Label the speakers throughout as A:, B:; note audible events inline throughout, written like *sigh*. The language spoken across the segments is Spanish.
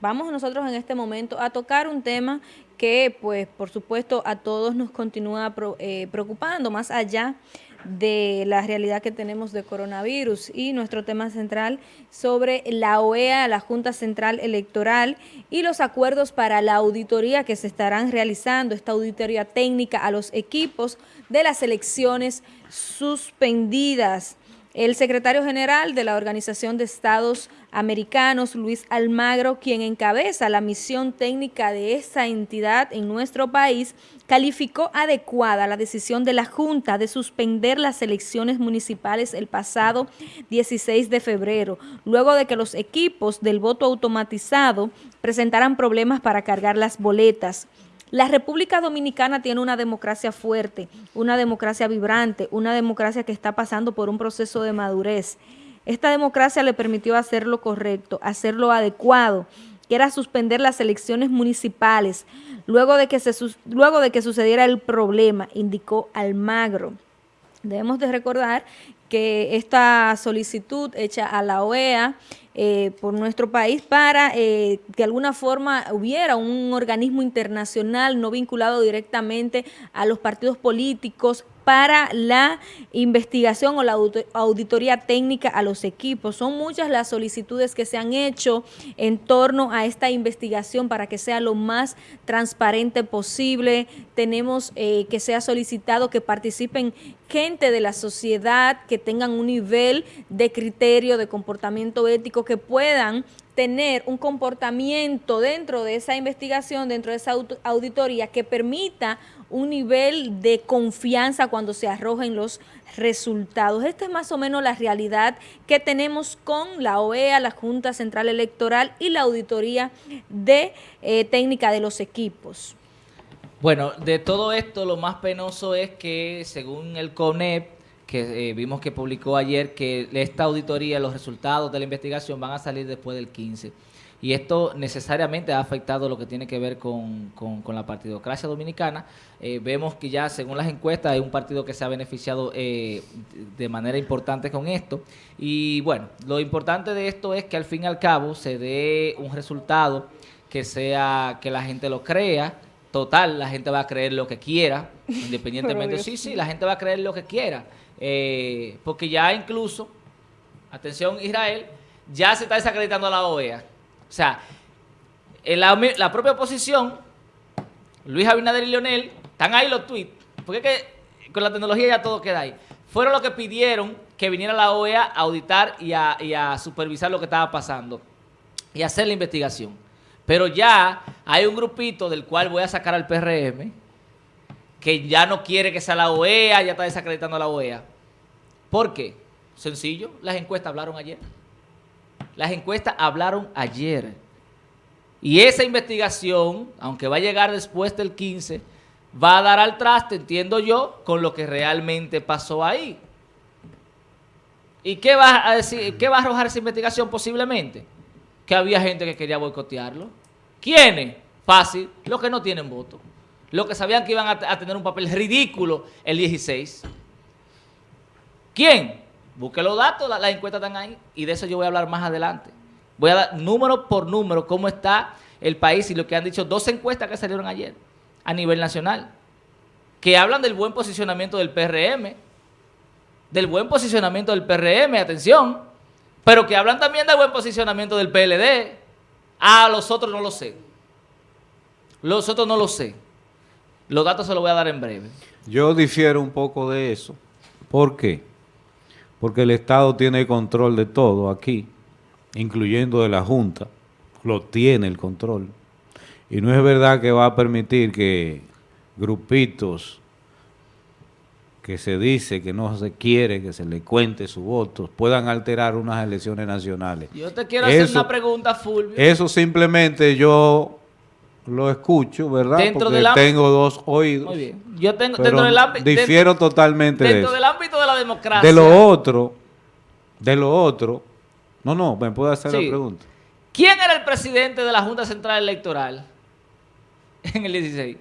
A: vamos nosotros en este momento a tocar un tema que, pues, por supuesto, a todos nos continúa eh, preocupando, más allá de la realidad que tenemos de coronavirus y nuestro tema central sobre la OEA, la Junta Central Electoral y los acuerdos para la auditoría que se estarán realizando, esta auditoría técnica a los equipos de las elecciones suspendidas. El secretario general de la Organización de Estados Americanos, Luis Almagro, quien encabeza la misión técnica de esa entidad en nuestro país, calificó adecuada la decisión de la Junta de suspender las elecciones municipales el pasado 16 de febrero, luego de que los equipos del voto automatizado presentaran problemas para cargar las boletas. La República Dominicana tiene una democracia fuerte, una democracia vibrante, una democracia que está pasando por un proceso de madurez. Esta democracia le permitió hacer lo correcto, hacer lo adecuado, que era suspender las elecciones municipales, luego de que, se, luego de que sucediera el problema, indicó Almagro. Debemos de recordar que esta solicitud hecha a la OEA eh, por nuestro país para eh, que de alguna forma hubiera un organismo internacional no vinculado directamente a los partidos políticos para la investigación o la auditoría técnica a los equipos. Son muchas las solicitudes que se han hecho en torno a esta investigación para que sea lo más transparente posible. Tenemos eh, que sea solicitado que participen gente de la sociedad que tengan un nivel de criterio, de comportamiento ético, que puedan tener un comportamiento dentro de esa investigación, dentro de esa auditoría que permita un nivel de confianza cuando se arrojen los resultados. Esta es más o menos la realidad que tenemos con la OEA, la Junta Central Electoral y la auditoría de eh, técnica de los equipos.
B: Bueno, de todo esto lo más penoso es que según el CONEP, que eh, vimos que publicó ayer, que esta auditoría, los resultados de la investigación van a salir después del 15 y esto necesariamente ha afectado lo que tiene que ver con, la partidocracia dominicana. Eh, vemos que ya, según las encuestas, hay un partido que se ha beneficiado eh, de manera importante con esto. Y bueno, lo importante de esto es que al fin y al cabo se dé un resultado que sea, que la gente lo crea. Total, la gente va a creer lo que quiera, *laughs* independientemente. sí, sí, la gente va a creer lo que quiera. Eh, porque ya incluso, atención Israel, ya se está desacreditando a la OEA o sea, la, propia oposición, Luis Abinader y Leonel, están ahí los tweets, porque es que con la tecnología ya todo queda ahí. Fueron los que pidieron que viniera la OEA a auditar y a, supervisar lo que estaba pasando y hacer la investigación. Pero ya hay un grupito del cual voy a sacar al PRM que ya no quiere que sea la OEA, ya está desacreditando a la OEA. ¿Por qué? Sencillo, las encuestas hablaron ayer. Las encuestas hablaron ayer. Y esa investigación, aunque va a llegar después del 15, va a dar al traste, entiendo yo, con lo que realmente pasó ahí. ¿Y qué va a decir, qué va a arrojar esa investigación posiblemente? Que había gente que quería boicotearlo. ¿Quiénes? Fácil, los que no tienen voto. Los que sabían que iban a, tener un papel ridículo el 16. ¿Quién? Busque los datos, las encuestas están ahí y de eso yo voy a hablar más adelante. Voy a dar número por número cómo está el país y lo que han dicho dos encuestas que salieron ayer a nivel nacional, que hablan del buen posicionamiento del PRM, del buen posicionamiento del PRM, atención, pero que hablan también del buen posicionamiento del PLD. Ah, los otros no lo sé. Los otros no lo sé. Los datos se los voy a dar en breve.
C: Yo difiero un poco de eso. ¿Por qué? porque el Estado tiene control de todo aquí, incluyendo de la Junta, lo tiene el control. Y no es verdad que va a permitir que grupitos que se dice que no se quiere que se le cuente su voto, puedan alterar unas elecciones nacionales.
B: Yo te quiero hacer una pregunta, Fulvio.
C: Eso simplemente yo lo escucho, ¿verdad? Porque tengo dos oídos. Muy bien.
B: Yo tengo, dentro del ámbito...
C: Difiero totalmente
B: Dentro del ámbito de la democracia.
C: De lo otro, de lo otro... No, no, me puedo hacer la pregunta.
B: ¿Quién era el presidente de la Junta Central Electoral en el 16?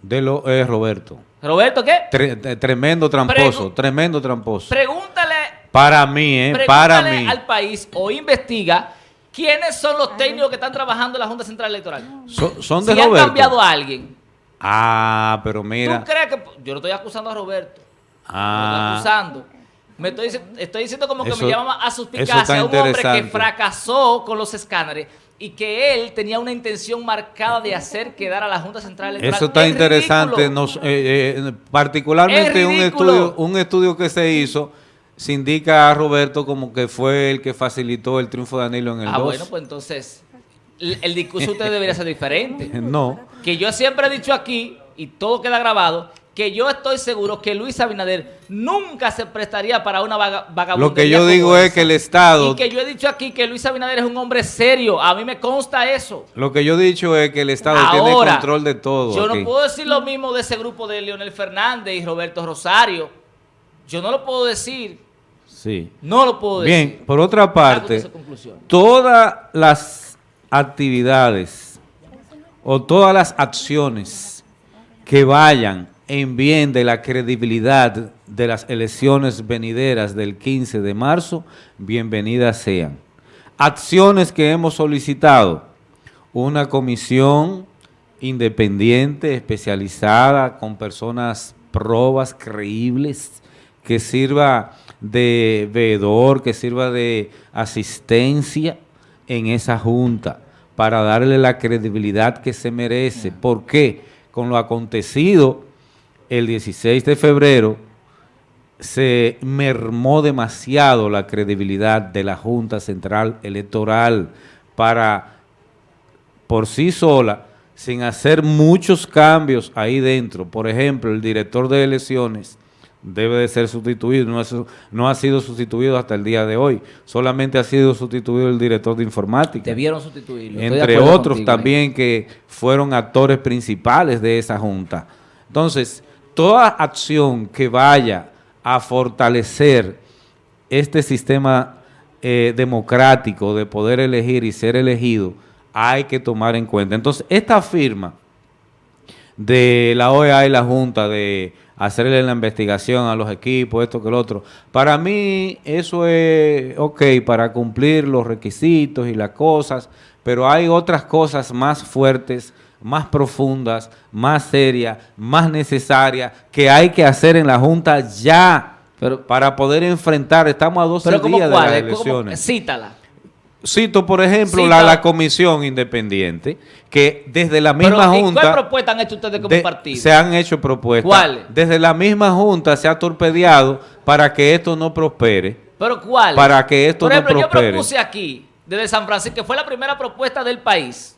C: De lo, eh, Roberto.
B: ¿Roberto qué?
C: tremendo tramposo, tremendo tramposo.
B: Pregúntale...
C: Para mí, ¿eh? Para mí.
B: al país o investiga ¿Quiénes son los técnicos que están trabajando en la Junta Central Electoral?
C: Son, son de
B: si han
C: Roberto.
B: cambiado a alguien.
C: Ah, pero mira.
B: ¿Tú crees que.? Yo no estoy acusando a Roberto.
C: Ah.
B: No estoy acusando. Me estoy, estoy diciendo como que
C: Eso-
B: me llama a suspicacia
C: está
B: un hombre que fracasó con los escáneres y que él tenía una intención marcada de hacer quedar a la Junta Central Electoral.
C: Eso está
B: Es
C: interesante. Nos, eh, eh, particularmente
B: Es
C: un estudio, un estudio que se hizo se indica a Roberto como que fue el que facilitó el triunfo de Danilo en el
B: Ah,
C: 2.
B: bueno, pues entonces el, el discurso de usted debería ser diferente. *laughs*
C: No.
B: Que yo siempre he dicho aquí, y todo queda grabado, que yo estoy seguro que Luis Abinader nunca se prestaría para una vaga, vagabundería
C: Lo que yo digo es que el Estado,
B: Y que yo he dicho aquí que Luis Abinader es un hombre serio. A mí me consta eso.
C: lo que yo he dicho es que el Estado tiene
B: Ahora,
C: control de todo.
B: Yo
C: aquí.
B: no puedo decir lo mismo de ese grupo de Leonel Fernández y Roberto Rosario. Yo no lo puedo decir.
C: Sí.
B: No lo puedo decir.
C: Bien, por otra parte, todas las actividades o todas las acciones que vayan en bien de la credibilidad de las elecciones venideras del 15 de marzo, bienvenidas sean. Acciones que hemos solicitado, una comisión independiente, especializada, con personas probas, creíbles, que sirva de veedor, que sirva de asistencia en esa junta para darle la credibilidad que se merece. ¿Por qué? Con lo acontecido el 16 de febrero se mermó demasiado la credibilidad de la Junta Central Electoral para por sí sola, sin hacer muchos cambios ahí dentro. Por ejemplo, el director de elecciones debe de ser sustituido, no, es- no ha sido sustituido hasta el día de hoy, solamente ha sido sustituido el director de informática
B: Debieron sustituirlo.
C: Entre otros
B: contigo
C: también que fueron actores principales de esa junta. Entonces, toda acción que vaya a fortalecer este sistema eh, democrático de poder elegir y ser elegido, hay que tomar en cuenta. Entonces, esta firma de la OEA y la Junta de hacerle la investigación a los equipos, esto que lo otro. Para mí eso es ok para cumplir los requisitos y las cosas, pero hay otras cosas más fuertes, más profundas, más serias, más necesarias que hay que hacer en la Junta ya
B: Pero-
C: para poder enfrentar. Estamos a 12
B: Pero como
C: días de las elecciones.
B: cítala.
C: Cito, por ejemplo, la, la comisión independiente, que desde la misma
B: Pero, ¿y
C: Junta...
B: ¿Cuál propuesta han hecho ustedes como
C: de-
B: partido?
C: Se han hecho propuestas.
B: ¿Cuáles?
C: Desde la misma Junta se ha torpedeado para que esto no prospere.
B: ¿Pero cuál?
C: Para que esto
B: Por
C: no
B: ejemplo, yo
C: prospere.
B: propuse aquí, desde San Francisco, que fue la primera propuesta del país.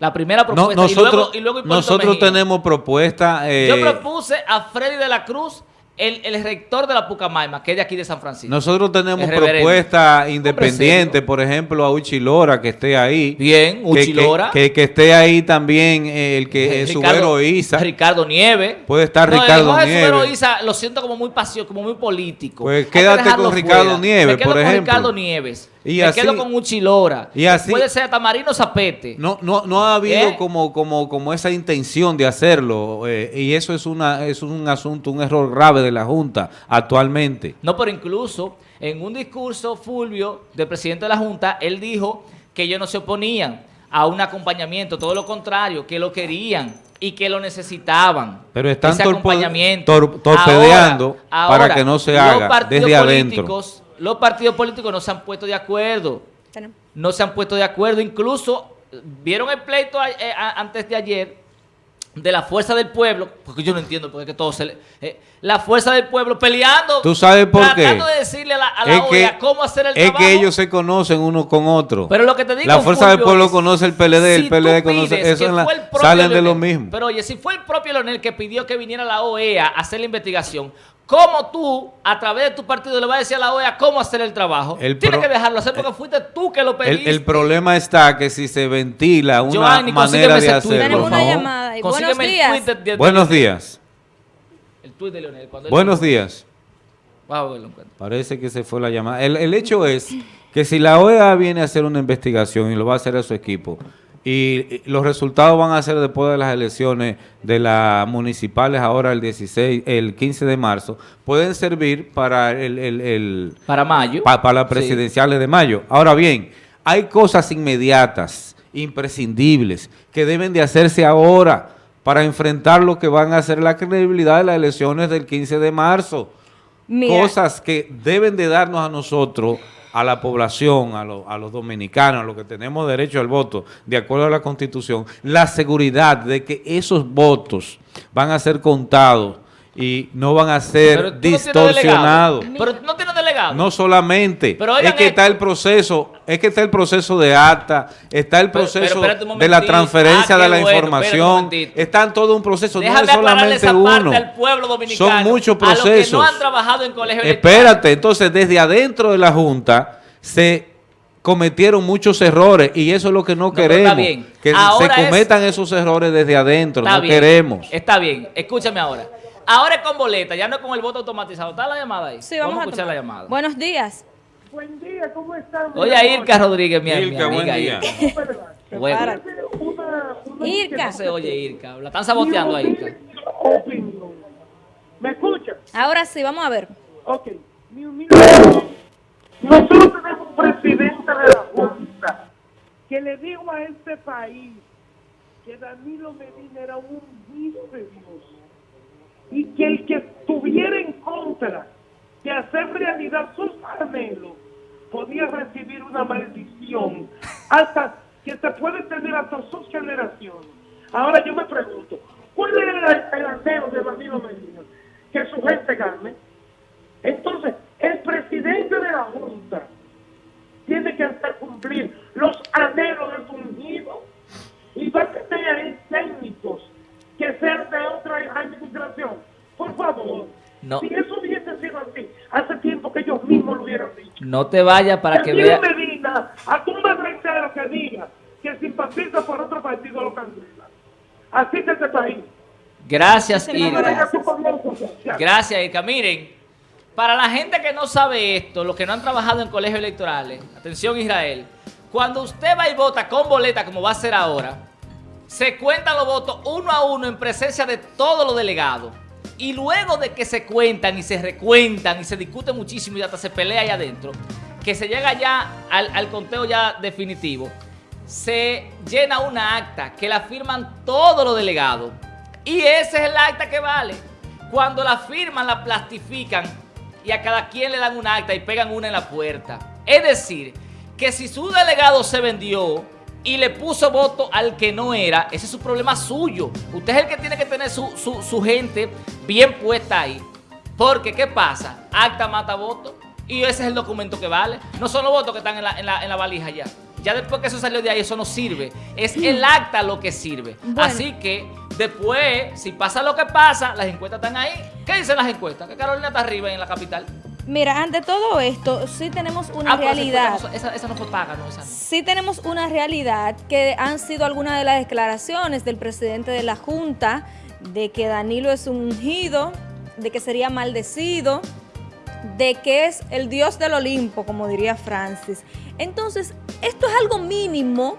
B: La primera
C: No,
B: propuesta.
C: nosotros
B: y luego, y luego
C: nosotros
B: Mejía.
C: tenemos propuestas... eh,
B: Yo propuse a Freddy de la Cruz, el, el rector de la Pucamaima, que es de aquí de San Francisco.
C: nosotros tenemos propuestas independientes,
B: serio.
C: por ejemplo, a Uchi Lora, que esté ahí.
B: Bien,
C: Que-
B: Uchi
C: que. Que, que esté ahí también eh, el que es Subero Isa.
B: Ricardo Nieves.
C: Puede estar
B: No, el
C: Ricardo
B: Subero
C: Nieves.
B: Isa lo siento como muy pasión, como muy político.
C: Pues quédate con Ricardo Nieves,
B: Me quedo
C: por
B: con
C: ejemplo.
B: Ricardo Nieves.
C: Y
B: me
C: así-
B: quedo con Uchi Lora.
C: y así-
B: Puede ser Tamarino Zapete.
C: No, no, no ha habido
B: ¿Eh?
C: como, como, como esa intención de hacerlo eh, y eso es una es un asunto, un error grave de la Junta actualmente.
B: No, pero incluso en un discurso, Fulvio, del presidente de la Junta, él dijo que ellos no se oponían a un acompañamiento, todo lo contrario, que lo querían y que lo necesitaban.
C: Pero están
B: ese acompañamiento.
C: tor- torpedeando
B: Ahora-
C: para
B: ahora,
C: que no se haga desde adentro.
B: Los partidos políticos no se han puesto de acuerdo. No se han puesto de acuerdo. Incluso vieron el pleito a- eh, a- antes de ayer de la fuerza del pueblo, porque yo no entiendo por qué todo se le... eh, la fuerza del pueblo peleando.
C: ¿Tú sabes por qué?
B: Tratando de decirle a la, a la
C: Es
B: OEA
C: que,
B: cómo hacer el
C: es
B: trabajo.
C: que ellos se conocen uno con otro.
B: Pero lo que te digo,
C: la fuerza del pueblo
B: es,
C: conoce el PLD, el
B: si
C: PLD
B: tú
C: conoce eso
B: que
C: en la-
B: el
C: salen de lo mismo.
B: Pero oye, si fue el propio Leonel que pidió que viniera la OEA a hacer la investigación, ¿cómo tú, a través de tu partido, le vas a decir a la OEA cómo hacer el trabajo?
C: El
B: Tienes
C: pro-
B: que dejarlo hacer porque fuiste tú que lo
C: el,
B: pediste.
C: el problema está que si se ventila una
B: Giovanni,
C: manera de hacerlo.
A: Tenemos una
B: favor.
A: llamada.
B: Consígueme
A: Buenos
B: el
A: días.
B: tuit de- de- de
C: Buenos días.
B: El tuit de Leonel.
C: Buenos días.
B: Vamos a verlo en cuenta.
C: Parece que se fue la llamada. El, el hecho es que si la OEA viene a hacer una investigación y lo va a hacer a su equipo, y, los resultados van a ser después de las elecciones de las municipales ahora el 16, el 15 de marzo, pueden servir para el, el- el-
B: Para mayo.
C: pa- para las
B: Sí.
C: presidenciales de mayo. Ahora bien, Hay cosas inmediatas, imprescindibles, que deben de hacerse ahora para enfrentar lo que van a ser la credibilidad de las elecciones del 15 de marzo.
A: Mira.
C: Cosas que deben de darnos a nosotros, a la población, a, lo- a los dominicanos, a los que tenemos derecho al voto, de acuerdo a la Constitución, la seguridad de que esos votos van a ser contados y no van a ser distorsionados.
B: Pero no tienes delegado.
C: No solamente,
B: Pero
C: es que
B: esto.
C: está el proceso, es que está el proceso de acta, está el proceso
B: pero
C: de la
B: momentito.
C: transferencia
B: Ah,
C: de la
B: bueno,
C: información,
B: momentito.
C: está en todo un proceso,
B: Déjame
C: no es solamente
B: esa
C: uno.
B: parte al pueblo dominicano.
C: Son muchos
B: A los que
C: procesos.
B: no han trabajado en colegio electoral.
C: Espérate, entonces desde adentro de la Junta se cometieron muchos errores y eso es lo que no, queremos,
B: bien.
C: que
B: Ahora
C: se
B: es-
C: cometan esos errores desde adentro,
B: Está
C: no
B: bien,
C: queremos.
B: Está bien, escúchame ahora. Ahora es con boleta, ya no es con el voto automatizado. ¿Está la llamada ahí?
A: Sí, vamos,
B: a
A: a
B: escuchar
A: tomar.
B: la llamada.
A: Buenos días.
D: Buen día, ¿cómo están?
B: Oye, a Irka Rodríguez, mi, mi
C: Irka, buen
B: amiga
C: día.
B: Irka. Bueno,
A: Prepárate.
D: Una, una
A: Irka.
B: no se oye Irka. La están saboteando a Irka.
D: opinión. ¿Me escuchan?
A: Ahora sí, vamos a ver.
D: Ok. Mi humilde. Nosotros tenemos un presidente de la Junta que le dijo a este país que Danilo Medina era un hijo de Dios y que el que estuviera en contra de hacer realidad sus anhelos podía recibir una maldición hasta que se puede tener hasta sus generaciones. Ahora yo me pregunto, ¿cuál es el, anhelo de Danilo Medina? Que su gente gane. Entonces, el presidente de la Junta tiene que hacer cumplir los anhelos de su ungido y va a tener técnicos que sean de otra administración. Por favor,
B: No.
D: si eso hubiese sido así, hace tiempo que ellos mismos lo hubieran dicho.
B: No te vayas para que
D: Danilo
B: vea.
D: Medina, a tu reitero que diga que simpatiza por otro partido lo cancela. Así que este país.
B: Gracias, Irka. Gracias, Irka. Miren, para la gente que no sabe esto, los que no han trabajado en colegios electorales, atención Israel, cuando usted va y vota con boleta, como va a ser ahora, se cuentan los votos uno a uno en presencia de todos los delegados. Y luego de que se cuentan y se recuentan y se discute muchísimo y hasta se pelea allá adentro, que se llega ya al, conteo ya definitivo, se llena una acta que la firman todos los delegados. Y ese es el acta que vale. Cuando la firman, la plastifican y a cada quien le dan un acta y pegan una en la puerta. Es decir, que si su delegado se vendió y le puso voto al que no era, ese es su problema suyo. Usted es el que tiene que tener su, su- su gente bien puesta ahí. Porque, ¿qué pasa? Acta mata voto y ese es el documento que vale. No son los votos que están en la, en la- en la valija ya. Ya después que eso salió de ahí, eso no sirve. Es el *clears throat* acta lo que sirve.
A: Bueno.
B: Así que después, si pasa lo que pasa, las encuestas están ahí. ¿Qué dicen las encuestas? Que Carolina está arriba en la capital.
A: Mira, ante todo esto, sí tenemos una
B: Ah,
A: realidad.
B: encuesta no- esa, esa no fue paga, no.
A: Sí tenemos una realidad que han sido algunas de las declaraciones del presidente de la Junta de que Danilo es un ungido, de que sería maldecido, de que es el dios del Olimpo, como diría Francis. Entonces, esto es algo mínimo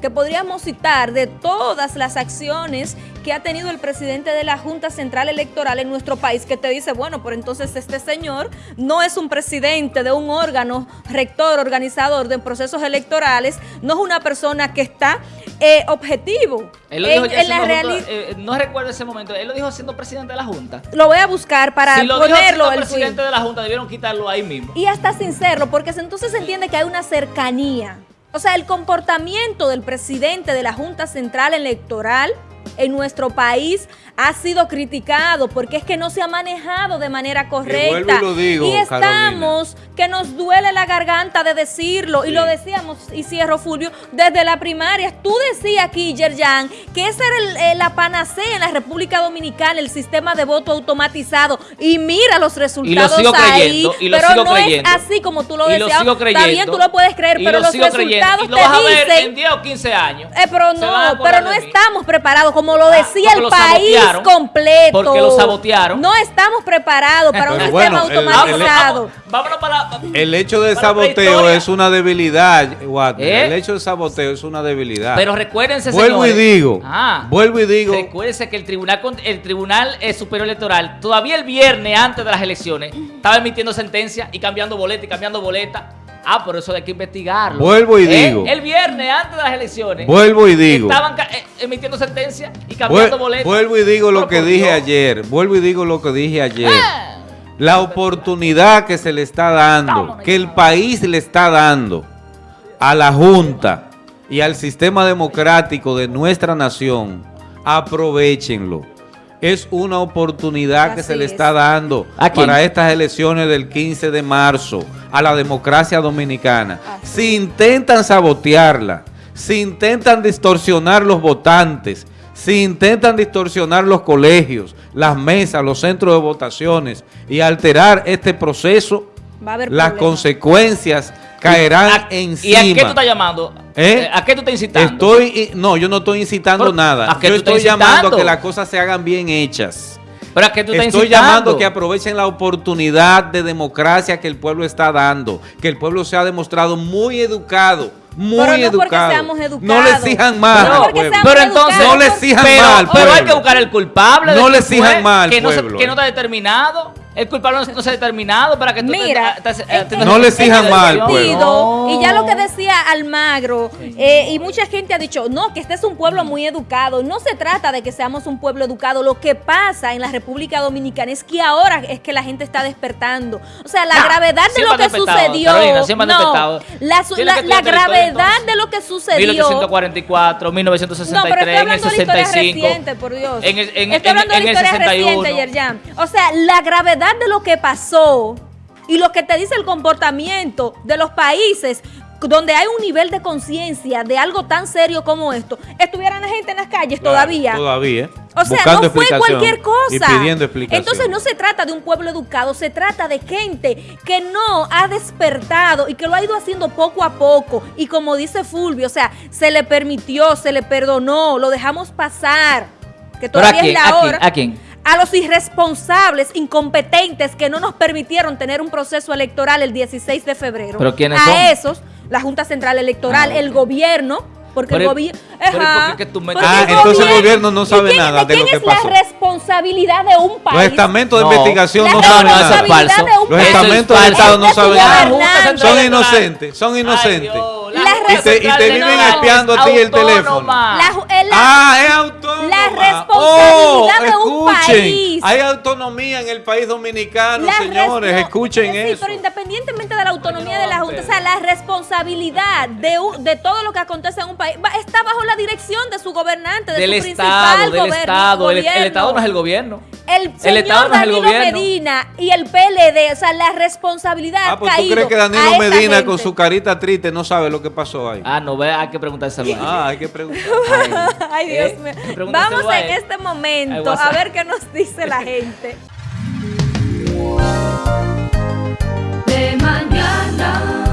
A: que podríamos citar de todas las acciones que ha tenido el presidente de la Junta Central Electoral en nuestro país, que te dice, bueno, pero entonces este señor no es un presidente de un órgano rector, organizador de procesos electorales, no es una persona que está eh, objetivo
B: Él lo
A: en,
B: dijo ya
A: en la realidad.
B: junta- eh, no recuerdo ese momento. Él lo dijo siendo presidente de la Junta.
A: Lo voy a buscar para
B: si lo dijo
A: ponerlo
B: siendo
A: el
B: presidente
A: tweet.
B: de la Junta, debieron quitarlo ahí mismo.
A: Y hasta sincero, porque entonces se entiende que hay una cercanía. O sea, el comportamiento del presidente de la Junta Central Electoral en nuestro país ha sido criticado porque es que no se ha manejado de manera correcta.
C: y lo digo,
A: Y estamos que nos duele la garganta de decirlo. Y lo decíamos, y cierro Fulvio, desde la primaria. Tú decías aquí, Yerjan, que esa era el- eh, la panacea en la República Dominicana, el sistema de voto automatizado. Y mira los resultados
B: sigo
A: ahí.
B: creyendo, y lo
A: pero
B: sigo
A: no
B: creyendo.
A: es así como tú lo decías. bien, tú lo puedes creer, pero
B: lo
A: los
B: creyendo.
A: resultados
B: Y lo
A: te
B: vas a ver
A: dicen...
B: en 10 o 15 años.
A: Eh, pero no, pero no
B: mí.
A: estamos preparados, como lo
B: Ah,
A: decía el país
B: sabotearon.
A: completo.
B: Porque lo sabotearon.
A: No estamos preparados para un
C: Pero
A: sistema
C: el- el-
A: automatizado.
B: Vamos- Vámonos para la...
C: El hecho de saboteo es una debilidad, Watner.
B: ¿Eh?
C: El hecho de saboteo es una debilidad.
B: Pero recuérdense,
C: Vuelvo
B: señores.
C: y digo,
B: Ah.
C: vuelvo y digo,
B: Recuérdense que el Tribunal el Tribunal eh, Superior Electoral todavía el viernes antes de las elecciones estaba emitiendo sentencia y cambiando boleta y cambiando boleta. Ah, por eso hay que investigarlo.
C: Vuelvo y
B: Eh,
C: digo.
B: El viernes, antes de las elecciones.
C: Vuelvo y digo.
B: Estaban eh, emitiendo sentencia y cambiando
C: Vuel-
B: boletos.
C: vuelvo y digo lo que dije ayer. Vuelvo y digo lo que dije ayer.
B: Ah.
C: La oportunidad que se le está dando, que el país le está dando a la Junta y al sistema democrático de nuestra nación, aprovechenlo. Es una oportunidad que se le
A: es.
C: está dando para estas elecciones del 15 de marzo a la democracia dominicana. Si intentan sabotearla, si intentan distorsionar los votantes, si intentan distorsionar los colegios, las mesas, los centros de votaciones y alterar este proceso,
A: Va a haber
C: las
A: problemas.
C: consecuencias caerán
B: ¿A-
C: encima.
B: ¿Y a qué tú estás llamando?
C: ¿Eh?
B: ¿A qué tú estás incitando?
C: Estoy, no, yo no estoy incitando
B: Pero,
C: nada.
B: ¿a qué
C: Yo
B: tú
C: estoy llamando a que las cosas se hagan bien hechas.
B: ¿Pero a qué tú estás
C: Estoy
B: incitando?
C: llamando que aprovechen la oportunidad de democracia que el pueblo está dando, que el pueblo se ha demostrado muy educado, muy
A: Pero no porque
C: educado.
A: seamos
C: No
A: educados.
C: le exijan mal
A: No
C: al pueblo.
B: Pero entonces,
C: No le exijan
B: pero,
C: mal al
B: pero hay que buscar el culpable.
C: No le exijan mal al
B: que no, se- que
C: eh.
B: no está determinado. El culpable no, no se ha determinado para que tú
A: Mira,
B: te- te- te-
A: en-
B: te-
A: en-
C: No le
A: en
C: exijan
A: ese
C: mal, pueblo.
A: Y ya lo que decía Almagro, eh, y mucha gente ha dicho, no, que este es un pueblo muy educado. No se trata de que seamos un pueblo educado. Lo que pasa en la República Dominicana es que ahora es que la gente está despertando. O sea, la
B: No,
A: gravedad de lo que sucedió.
B: Carolina,
A: no, la, su- la- gravedad de lo que sucedió.
B: 1844,
A: No,
B: 1963,
A: pero estoy
B: en el
A: hablando de la historia
B: 65.
A: reciente, por Dios.
B: En el, en,
A: estoy
B: en-
A: hablando
B: en
A: de
B: el
A: la historia
B: 61.
A: reciente, Yerjan. O sea, la gravedad de lo que pasó y lo que te dice el comportamiento de los países donde hay un nivel de conciencia de algo tan serio como esto, estuvieran la gente en las calles
C: Claro,
A: todavía.
C: Todavía.
A: O sea,
C: buscando
A: no fue cualquier cosa.
C: Y pidiendo explicación.
A: Entonces no se trata de un pueblo educado, se trata de gente que no ha despertado y que lo ha ido haciendo poco a poco. Y como dice Fulvio, o sea, se le permitió, se le perdonó, lo dejamos pasar. Que
B: ¿Pero a
A: todavía
B: quién?
A: es
B: ¿A
A: la
B: quién?
A: hora.
B: ¿A quién?
A: A los irresponsables, incompetentes que no nos permitieron tener un proceso electoral el 16 de febrero.
B: ¿Pero quiénes
A: a
B: son?
A: esos, la Junta Central Electoral,
B: Ah,
A: el gobierno, porque
B: Pero
A: el gobierno...
B: pero ¿y por qué que tú metes-
C: Ah, entonces el gobierno no sabe nada de lo que
A: ¿Quién
C: pasó.
A: es la responsabilidad de un país?
C: Los estamentos de
B: No.
C: investigación no saben nada. Los
A: país.
C: estamentos del
B: es
C: Estado
A: Es
C: no saben nada. Son inocentes, son inocentes.
A: La
C: Y te, y te viven
A: No,
C: espiando a ti el teléfono.
A: La eh, la-
C: Ah, es autónoma.
A: La responsabilidad de un
C: escuchen,
A: país.
C: Hay autonomía en el país dominicano,
A: la
C: señores. Escuchen eso.
A: pero independientemente de la autonomía de la Junta, o sea, la responsabilidad de, un- de todo lo que acontece en un país va- está bajo la dirección de su gobernante, de
B: Del
A: su
B: Estado,
A: principal
B: del Estado. El, el
A: gobierno.
B: Estado no es el gobierno.
A: El señor
B: Estado no es el
A: Danilo
B: gobierno.
A: Medina y el PLD, o sea, la responsabilidad
C: Ah, pues tú crees que Danilo Medina
A: gente.
C: con su carita triste no sabe lo que pasó ahí.
B: Ah, no, ve, hay que preguntárselo a.
C: Ah, hay que preguntar. *laughs*
A: Ay, Dios
B: ¿Eh?
A: mío. Vamos en este momento a ver qué nos dice la gente. De mañana.